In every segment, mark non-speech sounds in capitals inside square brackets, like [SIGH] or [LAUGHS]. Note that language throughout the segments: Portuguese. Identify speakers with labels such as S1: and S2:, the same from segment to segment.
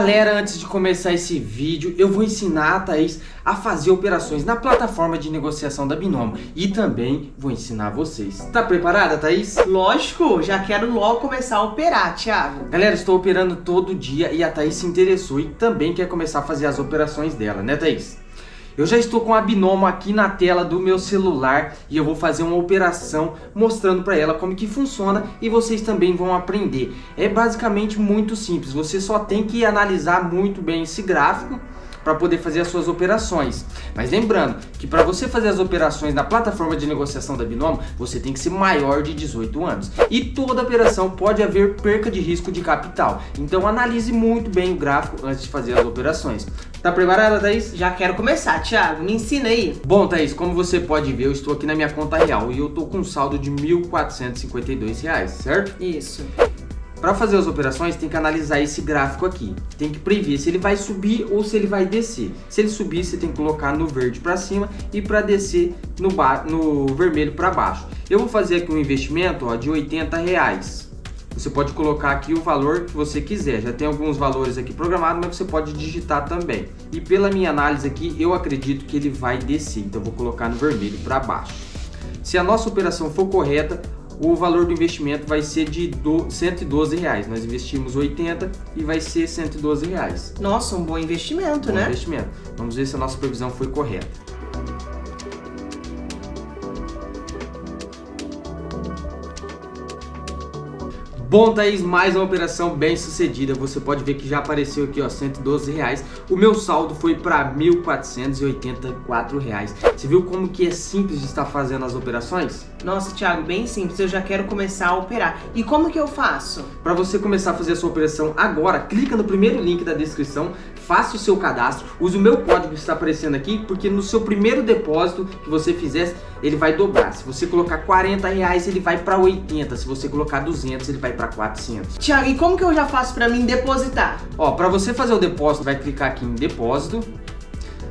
S1: Galera, antes de começar esse vídeo, eu vou ensinar a Thaís a fazer operações na plataforma de negociação da Binomo e também vou ensinar vocês. Tá preparada, Thaís?
S2: Lógico, já quero logo começar a operar, Thiago.
S1: Galera, estou operando todo dia e a Thaís se interessou e também quer começar a fazer as operações dela, né, Thaís? Eu já estou com a Binomo aqui na tela do meu celular e eu vou fazer uma operação mostrando para ela como que funciona e vocês também vão aprender. É basicamente muito simples, você só tem que analisar muito bem esse gráfico para poder fazer as suas operações. Mas lembrando que para você fazer as operações na plataforma de negociação da Binomo, você tem que ser maior de 18 anos. E toda operação pode haver perca de risco de capital. Então analise muito bem o gráfico antes de fazer as operações. Tá preparada, Thaís?
S2: Já quero começar, Thiago. Me ensina aí.
S1: Bom, Thaís, como você pode ver, eu estou aqui na minha conta real e eu tô com um saldo de R$ 1.452, certo?
S2: Isso.
S1: Para fazer as operações, tem que analisar esse gráfico aqui. Tem que prever se ele vai subir ou se ele vai descer. Se ele subir, você tem que colocar no verde para cima e para descer no, no vermelho para baixo. Eu vou fazer aqui um investimento ó, de 80 reais. Você pode colocar aqui o valor que você quiser. Já tem alguns valores aqui programados, mas você pode digitar também. E pela minha análise aqui, eu acredito que ele vai descer. Então, vou colocar no vermelho para baixo. Se a nossa operação for correta, o valor do investimento vai ser de 112 reais. Nós investimos 80 e vai ser 112 reais.
S2: Nossa, um bom investimento,
S1: bom
S2: né?
S1: investimento. Vamos ver se a nossa previsão foi correta. Bom, Thaís, mais uma operação bem sucedida. Você pode ver que já apareceu aqui, ó, 112 reais. O meu saldo foi para 1.484 reais. Você viu como que é simples de estar fazendo as operações?
S2: Nossa, Thiago, bem simples. Eu já quero começar a operar. E como que eu faço?
S1: Para você começar a fazer a sua operação agora, clica no primeiro link da descrição, faça o seu cadastro, use o meu código que está aparecendo aqui, porque no seu primeiro depósito que você fizer, ele vai dobrar. Se você colocar 40 reais, ele vai para 80. Se você colocar 200, ele vai para 400.
S2: Tiago, e como que eu já faço para mim depositar?
S1: Ó, para você fazer o depósito, vai clicar aqui em depósito.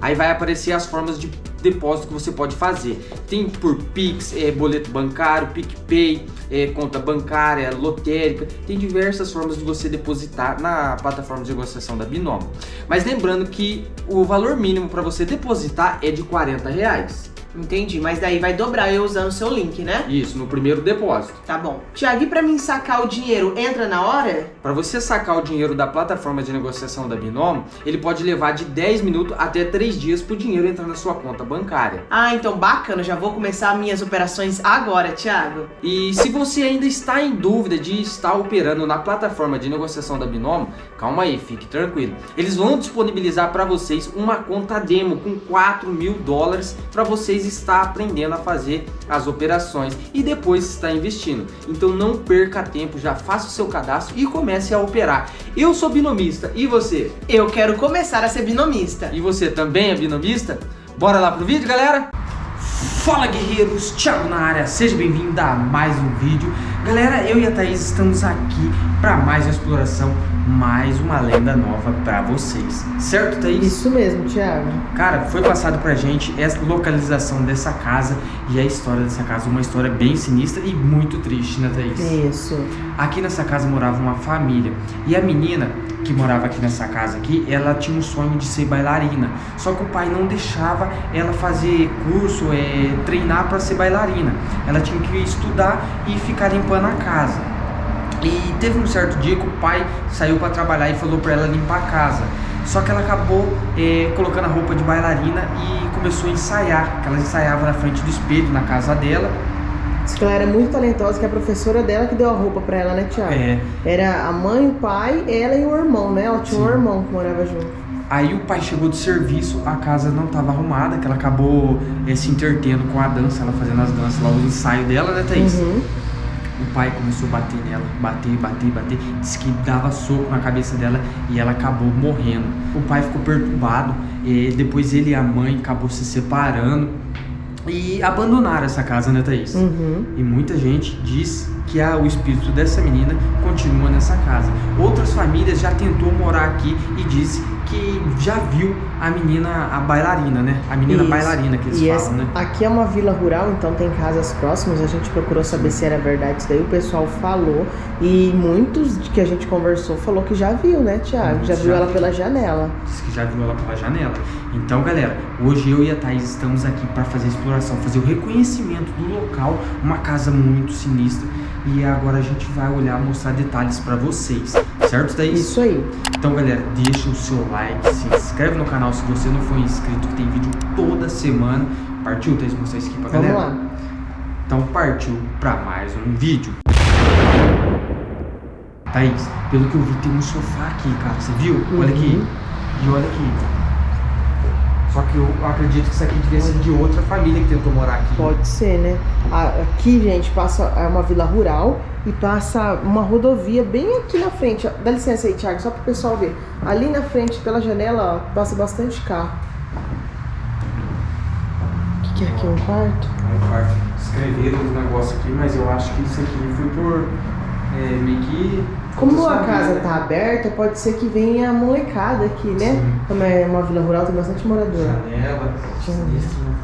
S1: Aí vai aparecer as formas de depósito que você pode fazer. Tem por Pix, é, boleto bancário, PicPay, é, conta bancária, lotérica. Tem diversas formas de você depositar na plataforma de negociação da Binomo. Mas lembrando que o valor mínimo para você depositar é de 40 reais.
S2: Entendi, mas daí vai dobrar eu usando o seu link, né?
S1: Isso, no primeiro depósito.
S2: Tá bom. Tiago, e pra mim sacar o dinheiro, entra na hora?
S1: Para você sacar o dinheiro da plataforma de negociação da Binomo, ele pode levar de 10 minutos até 3 dias para o dinheiro entrar na sua conta bancária.
S2: Ah, então bacana, já vou começar minhas operações agora, Thiago.
S1: E se você ainda está em dúvida de estar operando na plataforma de negociação da Binomo, calma aí, fique tranquilo. Eles vão disponibilizar para vocês uma conta demo com 4 mil dólares para vocês está aprendendo a fazer as operações e depois está investindo. Então não perca tempo, já faça o seu cadastro e comece a operar. Eu sou binomista e você?
S2: Eu quero começar a ser binomista.
S1: E você também é binomista? Bora lá pro vídeo, galera? Fala guerreiros, Thiago na área, seja bem-vindo a mais um vídeo Galera, eu e a Thaís estamos aqui para mais uma exploração, mais uma lenda nova para vocês Certo, Thaís?
S2: Isso mesmo, Thiago
S1: Cara, foi passado pra gente essa localização dessa casa e a história dessa casa Uma história bem sinistra e muito triste, né Thaís?
S2: Isso
S1: Aqui nessa casa morava uma família e a menina que morava aqui nessa casa aqui, ela tinha um sonho de ser bailarina. Só que o pai não deixava ela fazer curso, é, treinar para ser bailarina. Ela tinha que estudar e ficar limpando a casa. E teve um certo dia que o pai saiu para trabalhar e falou para ela limpar a casa. Só que ela acabou é, colocando a roupa de bailarina e começou a ensaiar. Ela ensaiava na frente do espelho na casa dela
S2: Diz que ela era muito talentosa, que a professora dela que deu a roupa pra ela, né, Tiago?
S1: É.
S2: Era a mãe, o pai, ela e o irmão, né? Ela tinha Sim. um irmão que morava junto.
S1: Aí o pai chegou do serviço, a casa não estava arrumada, que ela acabou é, se entretendo com a dança, ela fazendo as danças lá, o ensaio dela, né, Thaís? Uhum. O pai começou a bater nela, bater, bater, bater. Disse que dava soco na cabeça dela e ela acabou morrendo. O pai ficou perturbado, e depois ele e a mãe acabou se separando e abandonaram essa casa, né, Thaís?
S2: Uhum.
S1: E muita gente diz que a, o espírito dessa menina continua nessa casa. Outras famílias já tentou morar aqui e disse que já viu a menina, a bailarina, né? A menina
S2: Isso.
S1: bailarina que eles
S2: E
S1: falam,
S2: essa-
S1: né?
S2: aqui é uma vila rural, então tem casas próximas. A gente procurou saber se era verdade isso daí. O pessoal falou. E muitos de que a gente conversou falou que já viu, né, Tiago? Já
S1: já
S2: viu ela pela janela.
S1: Disse que já viu ela pela janela. Então, galera, hoje eu e a Thaís estamos aqui para fazer a exploração, fazer o reconhecimento do local, uma casa muito sinistra. E agora a gente vai olhar, mostrar detalhes para vocês, certo, Thaís?
S2: Isso aí.
S1: Então, galera, deixa o seu like, se inscreve no canal se você não for inscrito, que tem vídeo toda semana. Partiu, Thaís, mostrar isso aqui pra
S2: Vamos
S1: galera?
S2: lá.
S1: Então, partiu para mais um vídeo. Thaís, pelo que eu vi, tem um sofá aqui, cara. Você viu? Olha aqui.
S2: Uhum.
S1: E olha aqui. Só que eu acredito que isso aqui devia ser de outra família que tentou morar aqui.
S2: Pode ser, né? Aqui, gente, passa é uma vila rural e passa uma rodovia bem aqui na frente. Dá licença aí, Thiago, só para o pessoal ver. Ali na frente, pela janela, ó, passa bastante carro. O que, que é aqui? Um quarto?
S1: Um quarto. Escreveram os negócios aqui, mas eu acho que isso aqui foi por é, meio que.
S2: Como a casa
S1: família.
S2: tá aberta, pode ser que venha a molecada aqui, né?
S1: Sim.
S2: Como é uma vila rural, tem bastante morador.
S1: Janela, sinistro, né?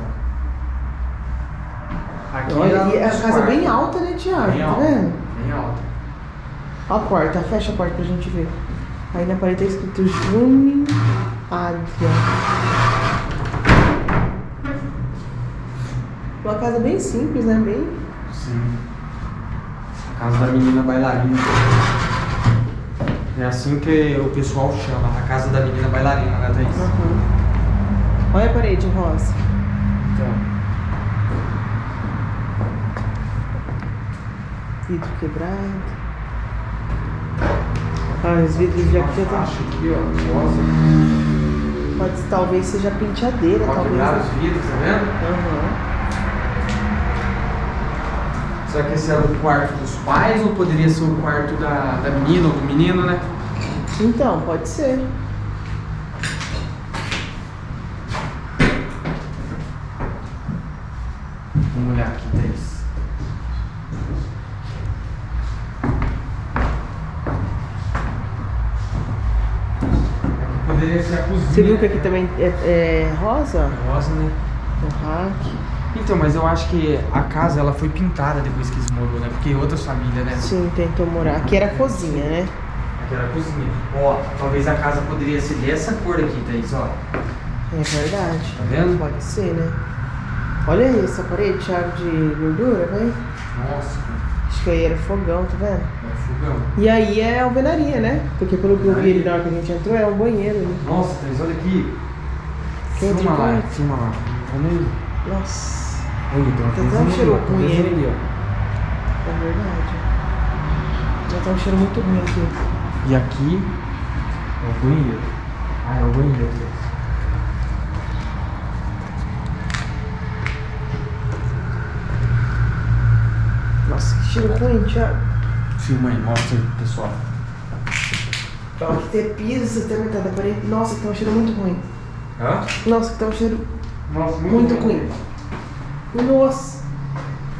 S1: Aqui
S2: Olha, e a casa é bem alta, né, Thiago?
S1: Bem
S2: tá
S1: alta.
S2: vendo?
S1: Bem alta.
S2: Ó a porta, fecha a porta pra gente ver. Aí na parede tá escrito Juni Adria. Uma casa bem simples, né? Bem.
S1: Sim. A casa da menina bailarina. É assim que o pessoal chama, a casa da menina bailarina, né, Thaís?
S2: Aham. Olha a parede rosa.
S1: Então,
S2: Vidro quebrado. Ah, os vidros de aqui tá.
S1: Acho aqui, ó, rosa.
S2: Pode talvez seja penteadeira,
S1: Ó,
S2: talvez. né?
S1: os vidros, tá vendo?
S2: Aham.
S1: Será que esse era o quarto pais ou poderia ser o quarto da, da menina ou do menino, né?
S2: Então, pode ser.
S1: Vamos olhar aqui, Thaís. Poderia ser a cozinha.
S2: Você viu que aqui
S1: né?
S2: também é, é rosa?
S1: Rosa, né?
S2: O rack.
S1: Então, mas eu acho que a casa ela foi pintada depois que desmorou, né? Porque outras famílias, né?
S2: Sim, tentou morar. Aqui era a cozinha, né?
S1: Aqui era a cozinha. Ó, talvez a casa poderia ser dessa cor aqui, Thaís, ó.
S2: É verdade.
S1: Tá vendo?
S2: Pode ser, né? Olha aí essa parede, Thiago, de gordura, vai.
S1: Nossa,
S2: Acho que aí era fogão, tá vendo?
S1: é fogão.
S2: E aí é alvenaria, né? Porque pelo que eu vi ali na hora que a gente entrou, é um banheiro ali.
S1: Nossa, Thaís, olha aqui.
S2: Que
S1: Filma lá, filma lá. Olha aí.
S2: Nossa,
S1: Olha, tem uma ali,
S2: cheiro ruim
S1: ali, ó.
S2: é verdade. Já tá um cheiro muito ruim aqui.
S1: E aqui é o banheiro. Ah, é o banheiro. Thaís.
S2: Nossa, que cheiro ruim, Thiago.
S1: Filma aí, mostra aí, pessoal.
S2: Ó, aqui tem piso, você tem metade da parede. Nossa, que tá um cheiro muito ruim.
S1: Hã?
S2: Nossa, que tá um cheiro
S1: Nossa,
S2: muito ruim. Nossa,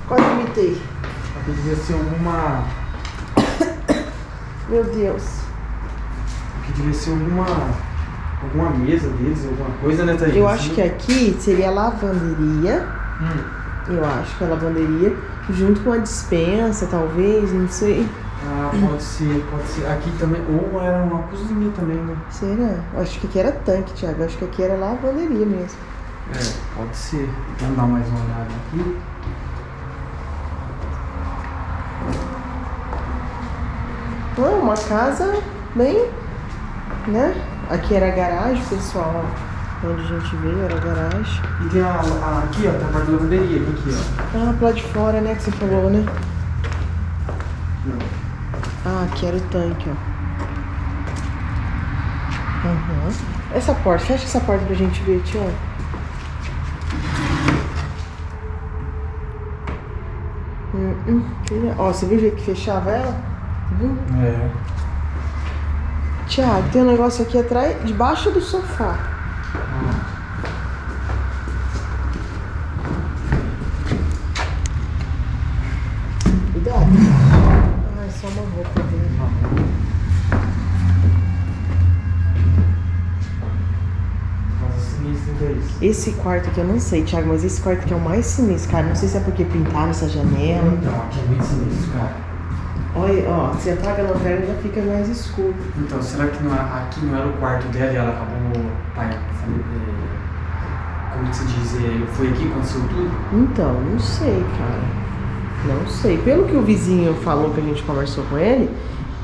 S2: quase imitei.
S1: Aqui devia ser alguma.
S2: Meu Deus.
S1: Aqui devia ser alguma. Alguma mesa deles, alguma coisa, né, Thaís?
S2: Eu acho que aqui seria lavanderia.
S1: Hum.
S2: Eu acho que é lavanderia. Junto com a dispensa, talvez, não sei.
S1: Ah, pode ser, pode ser. Aqui também. Ou era uma cozinha também, né?
S2: Será? Eu acho que aqui era tanque, Thiago. Eu acho que aqui era lavanderia mesmo.
S1: É, pode ser. Vamos dar mais uma olhada aqui.
S2: Não, é uma casa bem, né? Aqui era a garagem, pessoal. Onde a gente veio era a garagem.
S1: E tem a, a- aqui, ó, tem a parte da lavanderia, aqui, ó.
S2: Ah, pro lado de fora, né? Que você falou, né? Ah, aqui era o tanque, ó. Aham. Essa porta, fecha essa porta pra gente ver, tio. Hum, hum. Ó, você viu o jeito que fechava ela? Viu?
S1: É.
S2: Tiago, tem um negócio aqui atrás, debaixo do sofá. Esse quarto aqui eu não sei, Thiago, mas esse quarto aqui é o mais sinistro, cara. Não sei se é porque pintaram essa janela.
S1: Então, aqui é muito sinistro, cara.
S2: Olha, ó, se apaga a lanterna já fica mais escuro.
S1: Então, será que não, aqui não era o quarto dela e ela acabou. Pai, falei, é, como que se diz? É, foi aqui que aconteceu tudo?
S2: Então, não sei, cara. Não sei. Pelo que o vizinho falou que a gente conversou com ele,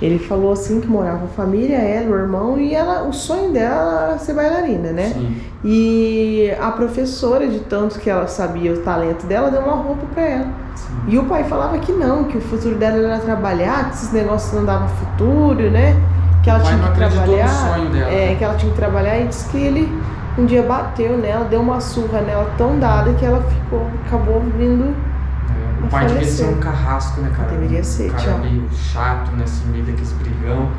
S2: ele falou assim que morava a família, ela, o irmão, e ela, o sonho dela era ser bailarina, né?
S1: Sim.
S2: E a professora, de tanto que ela sabia o talento dela, deu uma roupa pra ela.
S1: Sim.
S2: E o pai falava que não, que o futuro dela era trabalhar, que esses negócios não davam futuro, né? Que ela tinha
S1: não
S2: que trabalhar.
S1: sonho dela,
S2: É,
S1: né?
S2: que ela tinha que trabalhar e disse que ele um dia bateu nela, deu uma surra nela tão dada que ela ficou, acabou vindo.
S1: O pai devia ser um carrasco, né, cara?
S2: Deveria ser,
S1: um cara
S2: tchau.
S1: meio chato, né? Assim, meio daqueles brigão.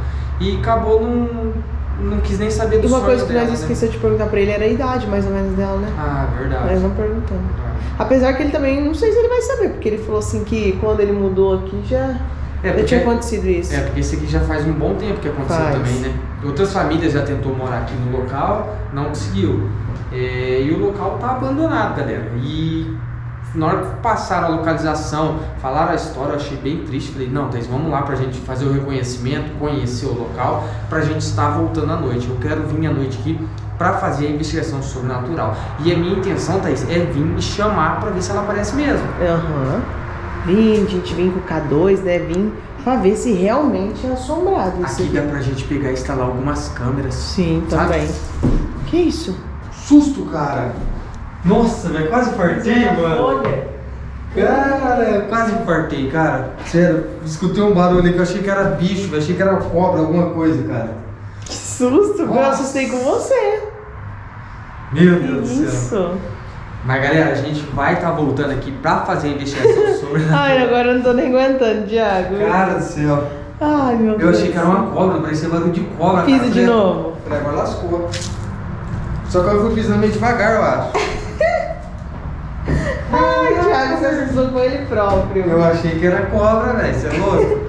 S1: E acabou não. Não quis nem saber do
S2: E uma
S1: sonho
S2: coisa que
S1: dela,
S2: nós
S1: né?
S2: esquecemos de perguntar pra ele era a idade, mais ou menos, dela, né?
S1: Ah, verdade.
S2: Nós não perguntamos.
S1: Verdade.
S2: Apesar que ele também, não sei se ele vai saber, porque ele falou assim que quando ele mudou aqui já,
S1: É,
S2: já
S1: porque-
S2: tinha acontecido isso.
S1: É, porque esse aqui já faz um bom tempo que aconteceu
S2: Faz.
S1: também, né? Outras famílias já tentou morar aqui no local, não conseguiu. É, e o local tá abandonado, galera. E na hora que passaram a localização, falaram a história, eu achei bem triste. Falei, não, Thaís, vamos lá pra gente fazer o reconhecimento, conhecer o local, pra gente estar voltando à noite. Eu quero vir à noite aqui pra fazer a investigação sobrenatural. E a minha intenção, Thaís, é vir e chamar pra ver se ela aparece mesmo.
S2: Aham. Vim, a gente vem com o K2, né? Vim pra ver se realmente é assombrado
S1: Aqui dá pra gente pegar e instalar algumas câmeras.
S2: Sim,
S1: Sabe?
S2: também. Que isso?
S1: Susto, cara! Nossa, velho, quase fartei, mano.
S2: Olha.
S1: Cara, eu quase infartei, cara. Sério, escutei um barulho ali que eu achei que era bicho, velho. Achei que era cobra, alguma coisa, cara.
S2: Que susto, eu
S1: Nossa.
S2: assustei com você.
S1: Meu
S2: Que
S1: Deus do céu. Mas galera, a gente vai estar voltando aqui pra fazer a investigação [LAUGHS] sobre.
S2: Ai, [LAUGHS] agora eu não tô nem aguentando, Thiago.
S1: Cara do céu.
S2: Ai, meu
S1: Eu
S2: Deus.
S1: achei que era uma cobra, parecia barulho de cobra.
S2: Pisa de novo.
S1: Falei, agora lascou. Só que eu fui pisando meio devagar, eu acho. [LAUGHS]
S2: Assustou com ele próprio.
S1: Eu achei que era cobra, velho. Você é louco?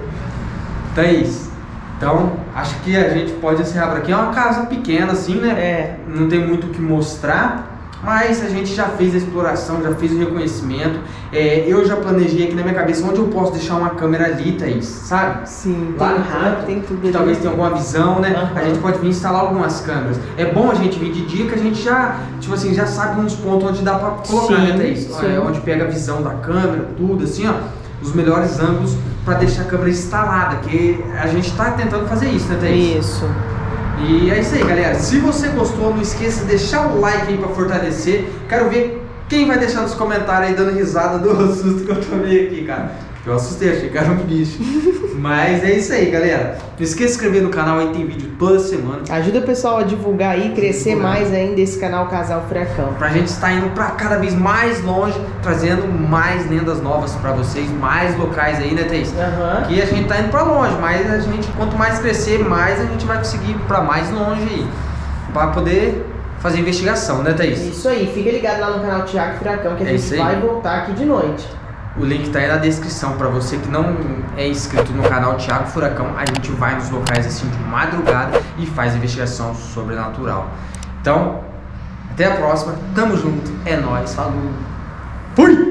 S1: Thaís, então acho que a gente pode encerrar por aqui. É uma casa pequena, assim, né?
S2: É.
S1: Não tem muito o que mostrar. Mas a gente já fez a exploração, já fez o reconhecimento. É, eu já planejei aqui na minha cabeça onde eu posso deixar uma câmera ali, Thaís, sabe?
S2: Sim,
S1: Lá
S2: tem rato, tem tudo
S1: que
S2: ali.
S1: talvez tenha alguma visão, né?
S2: Aham.
S1: A gente pode vir instalar algumas câmeras. É bom a gente vir de dia que a gente já, tipo assim, já sabe uns pontos onde dá pra colocar,
S2: Sim,
S1: né, Thaís? É, onde pega a visão da câmera, tudo, assim, ó. Os melhores ângulos pra deixar a câmera instalada, que a gente tá tentando fazer isso, né, Thaís?
S2: Isso.
S1: E é isso aí, galera. Se você gostou, não esqueça de deixar o like aí pra fortalecer. Quero ver quem vai deixar nos comentários aí dando risada do [LAUGHS] susto que eu tomei aqui, cara. Eu assustei, achei que era um bicho. [LAUGHS] Mas é isso aí, galera. Não esqueça de se inscrever no canal aí, tem vídeo toda semana.
S2: Ajuda o pessoal a divulgar aí, crescer
S1: Divulgar.
S2: mais ainda esse canal Casal Furacão.
S1: Pra gente estar indo pra cada vez mais longe, trazendo mais lendas novas pra vocês, mais locais aí, né, Thaís?
S2: Aham.
S1: Aqui a gente tá indo pra longe, mas a gente, quanto mais crescer, mais a gente vai conseguir ir pra mais longe aí. Pra poder fazer investigação, né, Thaís?
S2: Isso aí, fica ligado lá no canal Thiago Furacão que a
S1: É
S2: gente vai voltar aqui de noite.
S1: O link tá aí na descrição pra você que não é inscrito no canal Thiago Furacão. A gente vai nos locais assim de madrugada e faz investigação sobrenatural. Então, até a próxima. Tamo junto. É nóis. Falou. Fui!